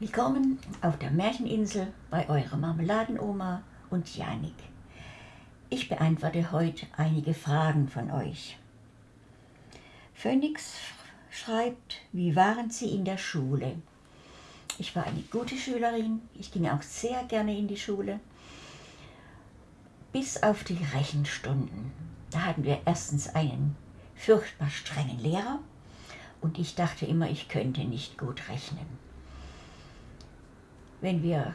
Willkommen auf der Märcheninsel bei eurer Marmeladenoma und Janik. Ich beantworte heute einige Fragen von euch. Phoenix schreibt, wie waren Sie in der Schule? Ich war eine gute Schülerin, ich ging auch sehr gerne in die Schule. Bis auf die Rechenstunden. Da hatten wir erstens einen furchtbar strengen Lehrer und ich dachte immer, ich könnte nicht gut rechnen. Wenn wir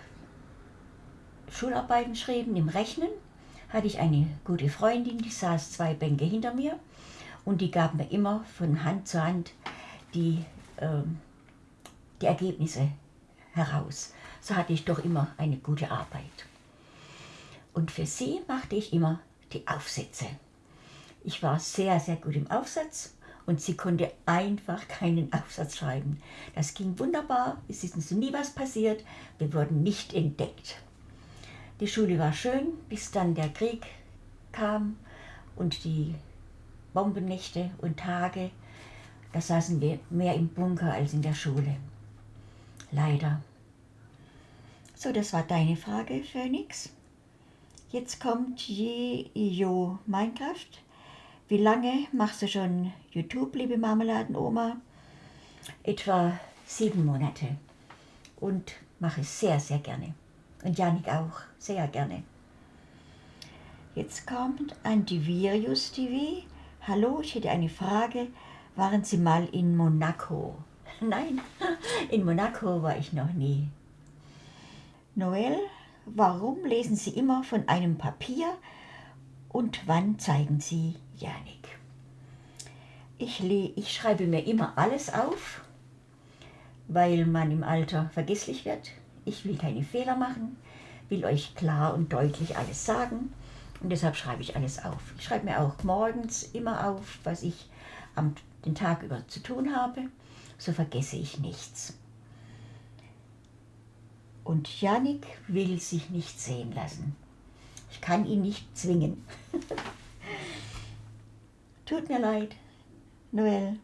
Schularbeiten schrieben im Rechnen, hatte ich eine gute Freundin, die saß zwei Bänke hinter mir und die gab mir immer von Hand zu Hand die, äh, die Ergebnisse heraus. So hatte ich doch immer eine gute Arbeit. Und für sie machte ich immer die Aufsätze. Ich war sehr, sehr gut im Aufsatz und sie konnte einfach keinen Aufsatz schreiben. Das ging wunderbar, es ist uns nie was passiert, wir wurden nicht entdeckt. Die Schule war schön, bis dann der Krieg kam und die Bombennächte und Tage. Da saßen wir mehr im Bunker als in der Schule. Leider. So, das war deine Frage, Phoenix. Jetzt kommt Jo Minecraft. Wie lange machst du schon YouTube, liebe Marmeladenoma? Etwa sieben Monate. Und mache es sehr, sehr gerne. Und Janik auch, sehr gerne. Jetzt kommt Antivirius TV. Hallo, ich hätte eine Frage. Waren Sie mal in Monaco? Nein, in Monaco war ich noch nie. Noel, warum lesen Sie immer von einem Papier und wann zeigen Sie Janik? Ich, ich schreibe mir immer alles auf, weil man im Alter vergesslich wird ich will keine Fehler machen, will euch klar und deutlich alles sagen und deshalb schreibe ich alles auf. Ich schreibe mir auch morgens immer auf, was ich am, den Tag über zu tun habe, so vergesse ich nichts. Und Janik will sich nicht sehen lassen. Ich kann ihn nicht zwingen. Tut mir leid, Noel.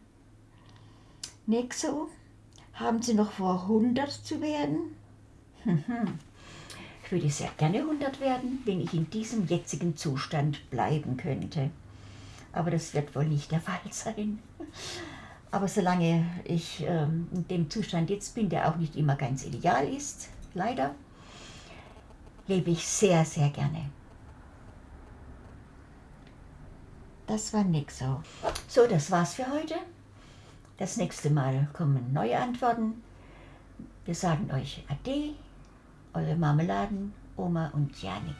Nexo, haben Sie noch vor, 100 zu werden? Ich würde sehr gerne 100 werden, wenn ich in diesem jetzigen Zustand bleiben könnte. Aber das wird wohl nicht der Fall sein. Aber solange ich ähm, in dem Zustand jetzt bin, der auch nicht immer ganz ideal ist, leider, lebe ich sehr, sehr gerne. Das war nix so. So, das war's für heute. Das nächste Mal kommen neue Antworten. Wir sagen euch Ade, eure Marmeladen, Oma und Janik.